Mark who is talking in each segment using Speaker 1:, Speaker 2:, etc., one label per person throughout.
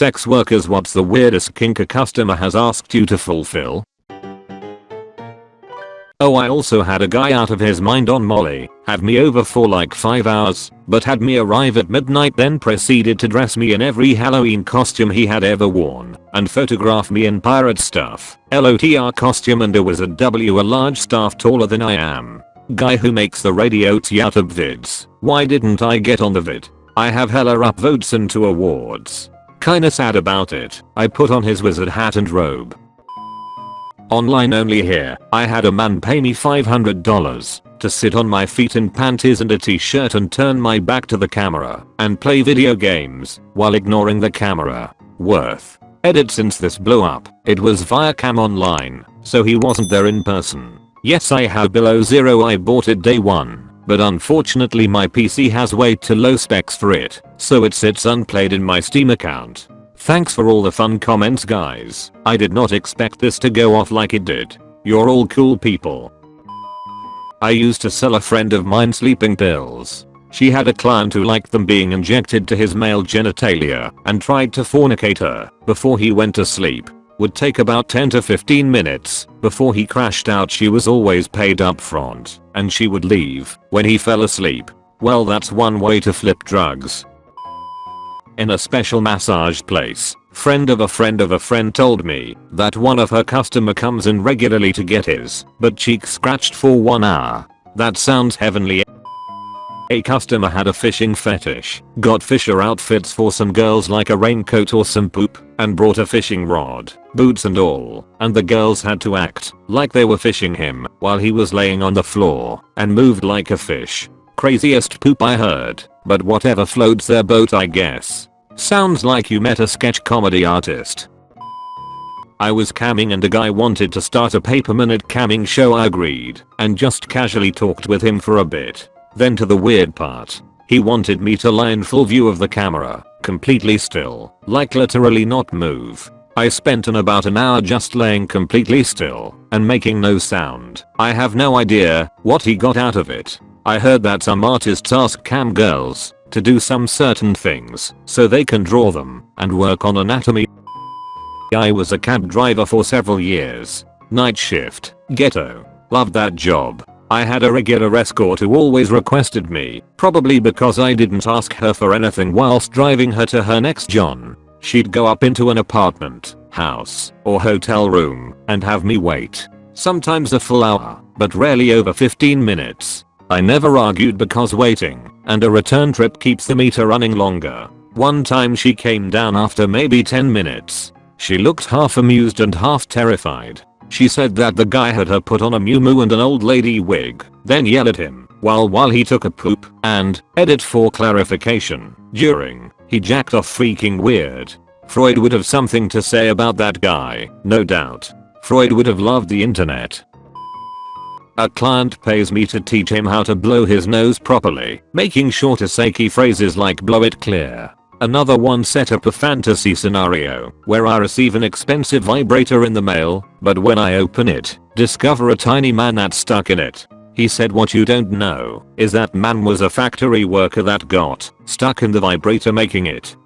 Speaker 1: sex workers what's the weirdest kink a customer has asked you to fulfill? Oh I also had a guy out of his mind on molly, had me over for like 5 hours, but had me arrive at midnight then proceeded to dress me in every Halloween costume he had ever worn, and photograph me in pirate stuff, LOTR costume and a wizard W a large staff taller than I am. Guy who makes the radio YouTube vids, why didn't I get on the vid? I have hella upvotes and 2 awards. Kinda sad about it, I put on his wizard hat and robe, Online only here, I had a man pay me $500 to sit on my feet in panties and a t-shirt and turn my back to the camera and play video games while ignoring the camera. Worth. Edit since this blew up, it was via cam online, so he wasn't there in person. Yes I have below zero I bought it day one, but unfortunately my PC has way too low specs for it, so it sits unplayed in my Steam account. Thanks for all the fun comments guys. I did not expect this to go off like it did. You're all cool people. I used to sell a friend of mine sleeping pills. She had a client who liked them being injected to his male genitalia and tried to fornicate her before he went to sleep. Would take about 10 to 15 minutes before he crashed out she was always paid up front and she would leave when he fell asleep. Well that's one way to flip drugs in a special massage place. Friend of a friend of a friend told me that one of her customer comes in regularly to get his butt cheek scratched for 1 hour. That sounds heavenly. A customer had a fishing fetish, got fisher outfits for some girls like a raincoat or some poop, and brought a fishing rod, boots and all, and the girls had to act like they were fishing him while he was laying on the floor and moved like a fish. Craziest poop I heard, but whatever floats their boat I guess. Sounds like you met a sketch comedy artist. I was camming and a guy wanted to start a paper minute camming show I agreed and just casually talked with him for a bit. Then to the weird part. He wanted me to lie in full view of the camera, completely still, like literally not move. I spent an about an hour just laying completely still and making no sound. I have no idea what he got out of it. I heard that some artists ask cam girls to do some certain things so they can draw them and work on anatomy. I was a cab driver for several years. Night shift, ghetto. Loved that job. I had a regular escort who always requested me, probably because I didn't ask her for anything whilst driving her to her next John. She'd go up into an apartment, house, or hotel room and have me wait. Sometimes a full hour, but rarely over 15 minutes. I never argued because waiting and a return trip keeps the meter running longer. One time she came down after maybe 10 minutes. She looked half amused and half terrified. She said that the guy had her put on a muumuu and an old lady wig, then yelled at him while while he took a poop and, edit for clarification, during, he jacked off freaking weird. Freud would have something to say about that guy, no doubt. Freud would have loved the internet. A client pays me to teach him how to blow his nose properly, making sure to say key phrases like blow it clear. Another one set up a fantasy scenario where I receive an expensive vibrator in the mail, but when I open it, discover a tiny man that's stuck in it. He said what you don't know is that man was a factory worker that got stuck in the vibrator making it.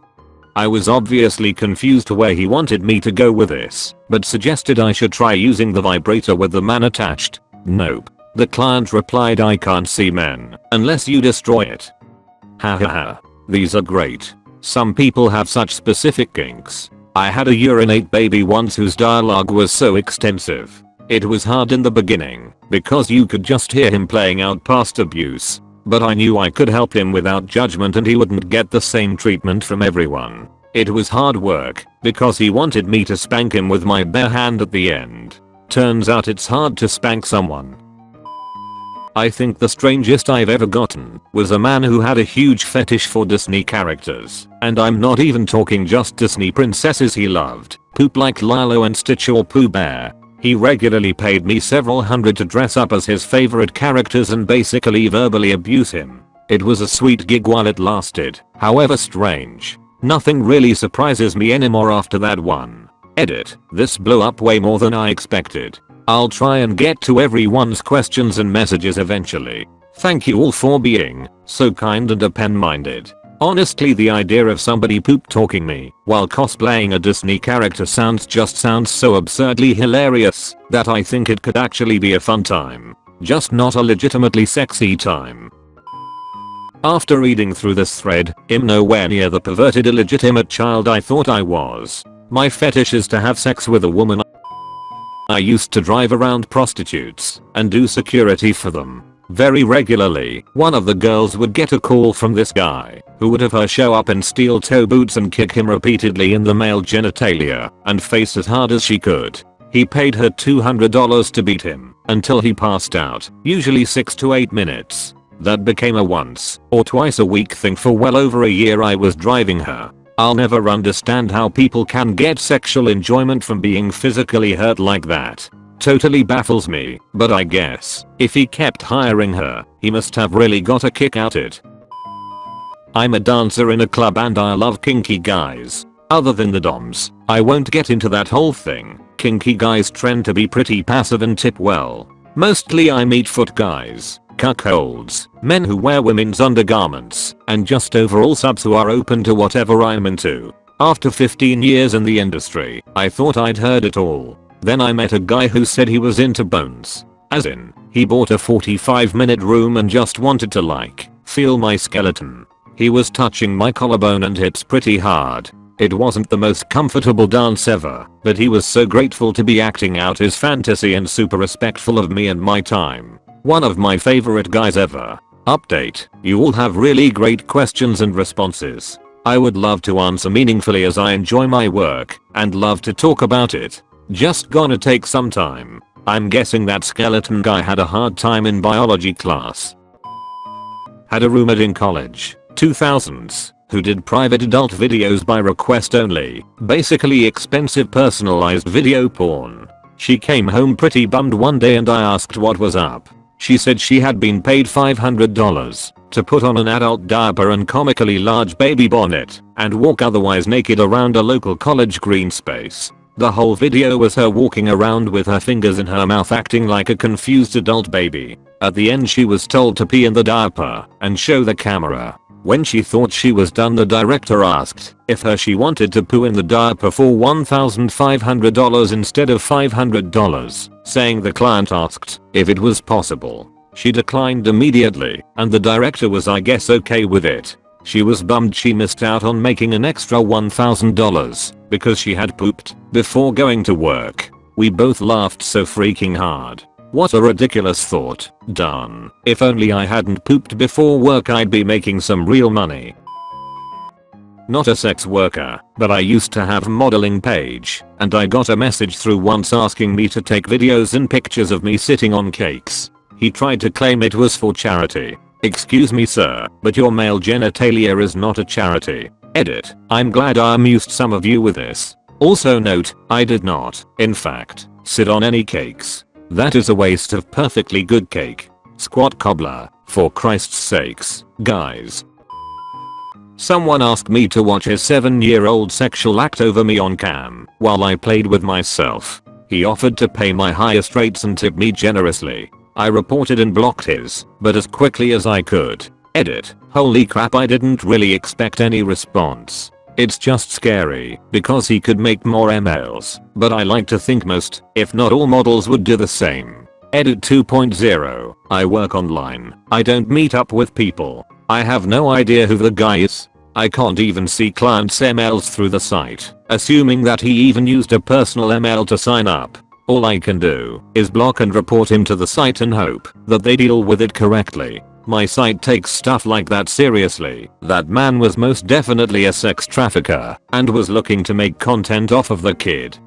Speaker 1: I was obviously confused to where he wanted me to go with this, but suggested I should try using the vibrator with the man attached. Nope. The client replied I can't see men unless you destroy it. Haha. ha. These are great. Some people have such specific kinks. I had a urinate baby once whose dialogue was so extensive. It was hard in the beginning because you could just hear him playing out past abuse. But I knew I could help him without judgment and he wouldn't get the same treatment from everyone. It was hard work because he wanted me to spank him with my bare hand at the end. Turns out it's hard to spank someone. I think the strangest I've ever gotten was a man who had a huge fetish for Disney characters. And I'm not even talking just Disney princesses he loved. Poop like Lilo and Stitch or Pooh Bear. He regularly paid me several hundred to dress up as his favorite characters and basically verbally abuse him. It was a sweet gig while it lasted, however strange. Nothing really surprises me anymore after that one. Edit, this blew up way more than I expected. I'll try and get to everyone's questions and messages eventually. Thank you all for being so kind and open-minded. Honestly the idea of somebody poop talking me while cosplaying a Disney character sounds just sounds so absurdly hilarious that I think it could actually be a fun time. Just not a legitimately sexy time. After reading through this thread, I'm nowhere near the perverted illegitimate child I thought I was. My fetish is to have sex with a woman I used to drive around prostitutes and do security for them. Very regularly, one of the girls would get a call from this guy, who would have her show up in steel toe boots and kick him repeatedly in the male genitalia and face as hard as she could. He paid her $200 to beat him until he passed out, usually 6 to 8 minutes. That became a once or twice a week thing for well over a year I was driving her. I'll never understand how people can get sexual enjoyment from being physically hurt like that. Totally baffles me, but I guess, if he kept hiring her, he must have really got a kick out it. I'm a dancer in a club and I love kinky guys. Other than the doms, I won't get into that whole thing. Kinky guys trend to be pretty passive and tip well. Mostly I meet foot guys, cuckolds, men who wear women's undergarments, and just overall subs who are open to whatever I'm into. After 15 years in the industry, I thought I'd heard it all. Then I met a guy who said he was into bones. As in, he bought a 45 minute room and just wanted to like, feel my skeleton. He was touching my collarbone and hips pretty hard. It wasn't the most comfortable dance ever, but he was so grateful to be acting out his fantasy and super respectful of me and my time. One of my favorite guys ever. Update, you all have really great questions and responses. I would love to answer meaningfully as I enjoy my work and love to talk about it. Just gonna take some time. I'm guessing that skeleton guy had a hard time in biology class. Had a roommate in college, 2000s, who did private adult videos by request only, basically expensive personalized video porn. She came home pretty bummed one day and I asked what was up. She said she had been paid $500 to put on an adult diaper and comically large baby bonnet and walk otherwise naked around a local college green space. The whole video was her walking around with her fingers in her mouth acting like a confused adult baby. At the end she was told to pee in the diaper and show the camera. When she thought she was done the director asked if her she wanted to poo in the diaper for $1,500 instead of $500, saying the client asked if it was possible. She declined immediately and the director was I guess okay with it. She was bummed she missed out on making an extra $1,000 because she had pooped before going to work. We both laughed so freaking hard. What a ridiculous thought. Done. If only I hadn't pooped before work I'd be making some real money. Not a sex worker, but I used to have a modeling page, and I got a message through once asking me to take videos and pictures of me sitting on cakes. He tried to claim it was for charity. Excuse me sir, but your male genitalia is not a charity. Edit. I'm glad I amused some of you with this. Also note, I did not, in fact, sit on any cakes. That is a waste of perfectly good cake. Squat cobbler, for Christ's sakes, guys. Someone asked me to watch his 7 year old sexual act over me on cam while I played with myself. He offered to pay my highest rates and tip me generously. I reported and blocked his, but as quickly as I could. Edit. Holy crap I didn't really expect any response. It's just scary because he could make more MLs, but I like to think most, if not all models would do the same. Edit 2.0, I work online. I don't meet up with people. I have no idea who the guy is. I can't even see clients MLs through the site, assuming that he even used a personal ML to sign up. All I can do is block and report him to the site and hope that they deal with it correctly. My site takes stuff like that seriously. That man was most definitely a sex trafficker and was looking to make content off of the kid.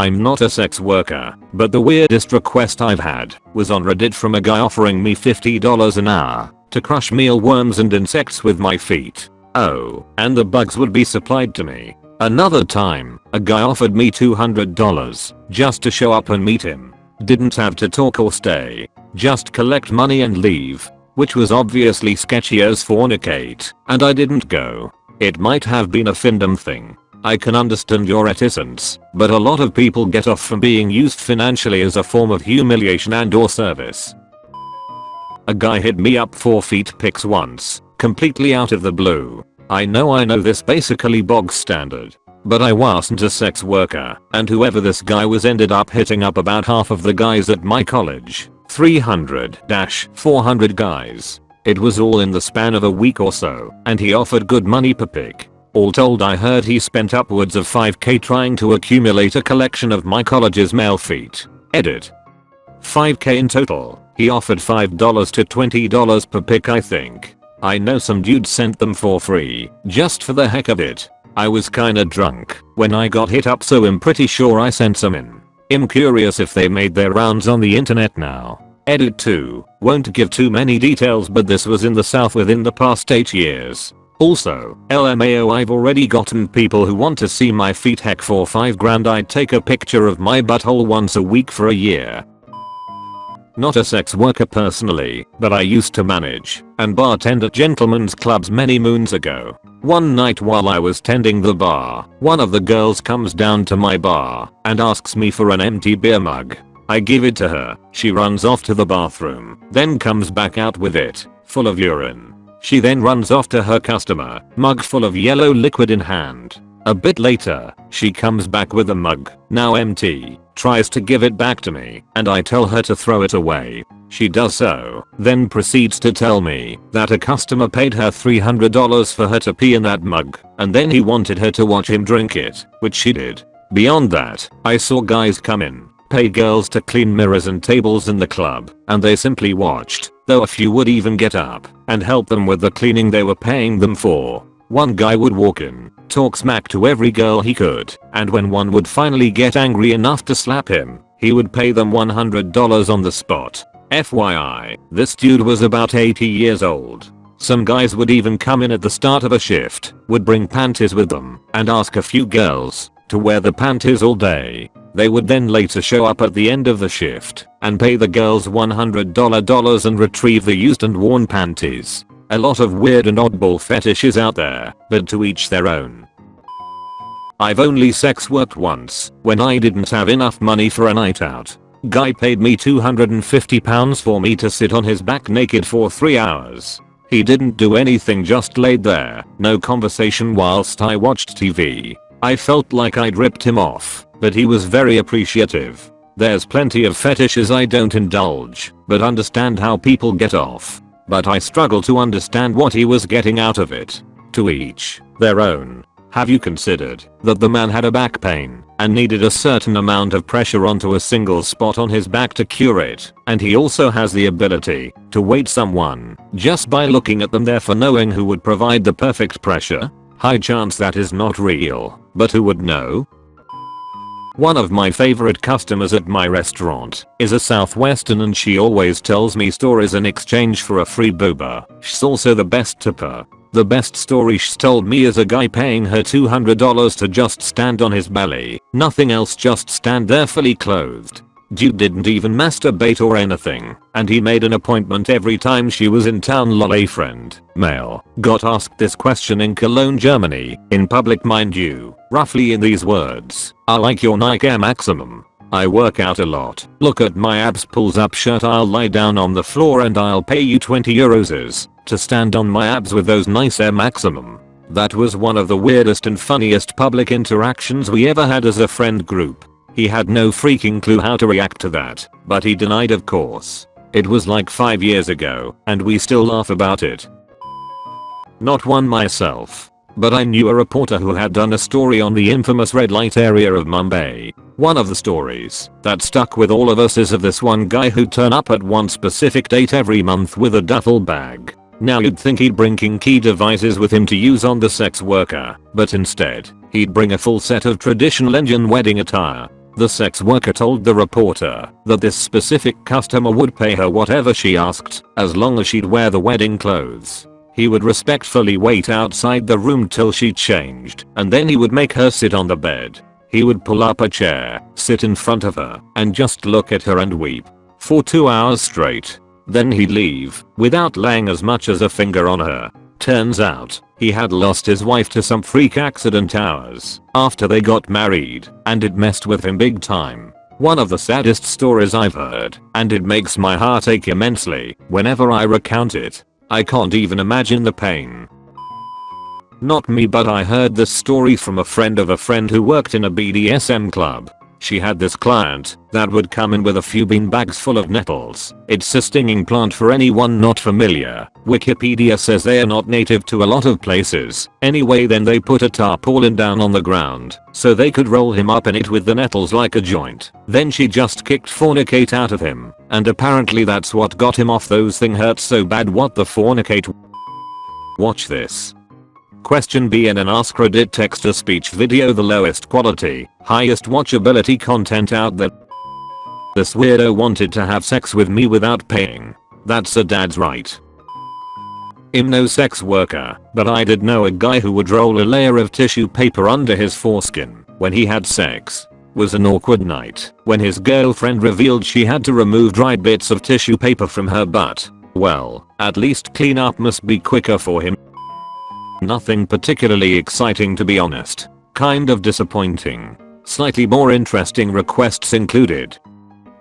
Speaker 1: I'm not a sex worker, but the weirdest request I've had was on Reddit from a guy offering me $50 an hour to crush mealworms and insects with my feet. Oh, and the bugs would be supplied to me. Another time, a guy offered me $200 just to show up and meet him. Didn't have to talk or stay, just collect money and leave. Which was obviously sketchy as fornicate, and I didn't go. It might have been a findom thing. I can understand your reticence, but a lot of people get off from being used financially as a form of humiliation and or service. A guy hit me up for feet pics once, completely out of the blue. I know I know this basically bog standard. But I wasn't a sex worker, and whoever this guy was ended up hitting up about half of the guys at my college. 300-400 guys. It was all in the span of a week or so, and he offered good money per pic. All told I heard he spent upwards of 5k trying to accumulate a collection of my college's male feet. Edit. 5k in total. He offered $5 to $20 per pic I think. I know some dude sent them for free, just for the heck of it. I was kinda drunk when I got hit up so I'm pretty sure I sent some in. I'm curious if they made their rounds on the internet now. Edit 2. Won't give too many details but this was in the south within the past 8 years. Also, LMAO I've already gotten people who want to see my feet heck for 5 grand I'd take a picture of my butthole once a week for a year. Not a sex worker personally, but I used to manage and bartend at gentlemen's clubs many moons ago. One night while I was tending the bar, one of the girls comes down to my bar and asks me for an empty beer mug. I give it to her, she runs off to the bathroom, then comes back out with it, full of urine. She then runs off to her customer, mug full of yellow liquid in hand. A bit later, she comes back with a mug, now empty, tries to give it back to me, and I tell her to throw it away. She does so, then proceeds to tell me that a customer paid her $300 for her to pee in that mug, and then he wanted her to watch him drink it, which she did. Beyond that, I saw guys come in, pay girls to clean mirrors and tables in the club, and they simply watched, though a few would even get up and help them with the cleaning they were paying them for. One guy would walk in, talk smack to every girl he could, and when one would finally get angry enough to slap him, he would pay them $100 on the spot. FYI, this dude was about 80 years old. Some guys would even come in at the start of a shift, would bring panties with them, and ask a few girls to wear the panties all day. They would then later show up at the end of the shift and pay the girls $100 and retrieve the used and worn panties. A lot of weird and oddball fetishes out there, but to each their own. I've only sex worked once, when I didn't have enough money for a night out. Guy paid me 250 pounds for me to sit on his back naked for 3 hours. He didn't do anything just laid there, no conversation whilst I watched TV. I felt like I'd ripped him off but he was very appreciative. There's plenty of fetishes I don't indulge, but understand how people get off. But I struggle to understand what he was getting out of it. To each, their own. Have you considered that the man had a back pain and needed a certain amount of pressure onto a single spot on his back to cure it, and he also has the ability to weight someone just by looking at them therefore knowing who would provide the perfect pressure? High chance that is not real, but who would know? One of my favorite customers at my restaurant is a southwestern and she always tells me stories in exchange for a free boba. She's also the best tipper. The best story she's told me is a guy paying her $200 to just stand on his belly, nothing else just stand there fully clothed. Dude didn't even masturbate or anything, and he made an appointment every time she was in town lol a friend, male, got asked this question in Cologne Germany, in public mind you, roughly in these words, I like your Nike Air Maximum. I work out a lot, look at my abs pulls up shirt I'll lie down on the floor and I'll pay you 20 euros to stand on my abs with those nice Air Maximum. That was one of the weirdest and funniest public interactions we ever had as a friend group. He had no freaking clue how to react to that, but he denied of course. It was like 5 years ago, and we still laugh about it. Not one myself. But I knew a reporter who had done a story on the infamous red light area of Mumbai. One of the stories that stuck with all of us is of this one guy who'd turn up at one specific date every month with a duffel bag. Now you'd think he'd bring kinky devices with him to use on the sex worker, but instead, he'd bring a full set of traditional Indian wedding attire the sex worker told the reporter that this specific customer would pay her whatever she asked as long as she'd wear the wedding clothes. He would respectfully wait outside the room till she changed and then he would make her sit on the bed. He would pull up a chair, sit in front of her, and just look at her and weep. For 2 hours straight. Then he'd leave, without laying as much as a finger on her. Turns out, he had lost his wife to some freak accident hours after they got married, and it messed with him big time. One of the saddest stories I've heard, and it makes my heart ache immensely whenever I recount it. I can't even imagine the pain. Not me but I heard this story from a friend of a friend who worked in a BDSM club. She had this client that would come in with a few bean bags full of nettles. It's a stinging plant for anyone not familiar. Wikipedia says they are not native to a lot of places. Anyway then they put a tarpaulin down on the ground so they could roll him up in it with the nettles like a joint. Then she just kicked fornicate out of him and apparently that's what got him off those thing hurt so bad what the fornicate Watch this. Question B in an Ask Reddit text-to-speech video the lowest quality, highest watchability content out there. This weirdo wanted to have sex with me without paying. That's a dad's right. I'm no sex worker, but I did know a guy who would roll a layer of tissue paper under his foreskin when he had sex. Was an awkward night when his girlfriend revealed she had to remove dried bits of tissue paper from her butt. Well, at least cleanup must be quicker for him Nothing particularly exciting to be honest. Kind of disappointing. Slightly more interesting requests included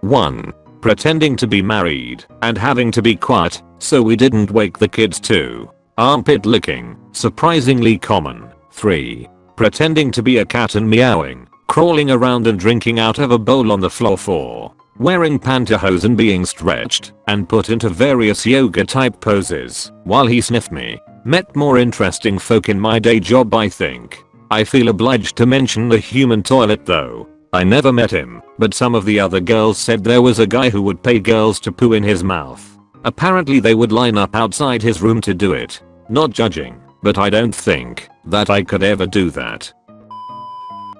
Speaker 1: 1. Pretending to be married and having to be quiet so we didn't wake the kids 2. Armpit licking, surprisingly common. 3. Pretending to be a cat and meowing, crawling around and drinking out of a bowl on the floor 4. Wearing pantyhose and being stretched and put into various yoga type poses while he sniffed me. Met more interesting folk in my day job I think. I feel obliged to mention the human toilet though. I never met him, but some of the other girls said there was a guy who would pay girls to poo in his mouth. Apparently they would line up outside his room to do it. Not judging, but I don't think that I could ever do that.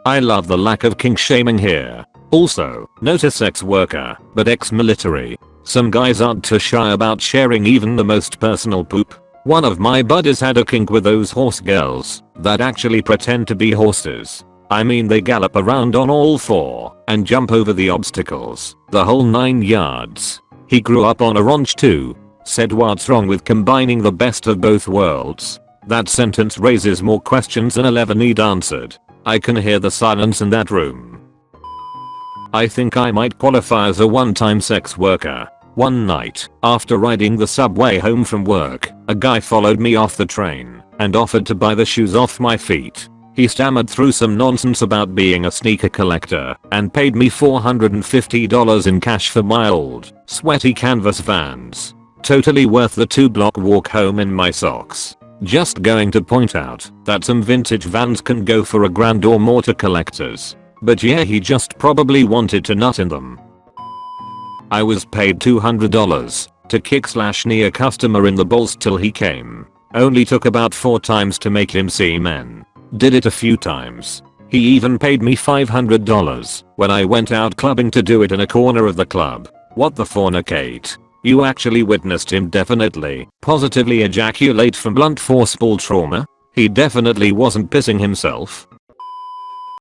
Speaker 1: I love the lack of kink shaming here. Also, not a sex worker, but ex-military. Some guys aren't too shy about sharing even the most personal poop. One of my buddies had a kink with those horse girls that actually pretend to be horses. I mean they gallop around on all four and jump over the obstacles, the whole 9 yards. He grew up on a ranch too. Said what's wrong with combining the best of both worlds? That sentence raises more questions than 11 need answered. I can hear the silence in that room. I think I might qualify as a one-time sex worker. One night, after riding the subway home from work, a guy followed me off the train and offered to buy the shoes off my feet. He stammered through some nonsense about being a sneaker collector and paid me $450 in cash for my old, sweaty canvas vans. Totally worth the 2 block walk home in my socks. Just going to point out that some vintage vans can go for a grand or more to collectors. But yeah he just probably wanted to nut in them I was paid $200 to kick slash knee a customer in the balls till he came. Only took about 4 times to make him see men. Did it a few times. He even paid me $500 when I went out clubbing to do it in a corner of the club. What the fornicate? You actually witnessed him definitely, positively ejaculate from blunt force ball trauma? He definitely wasn't pissing himself.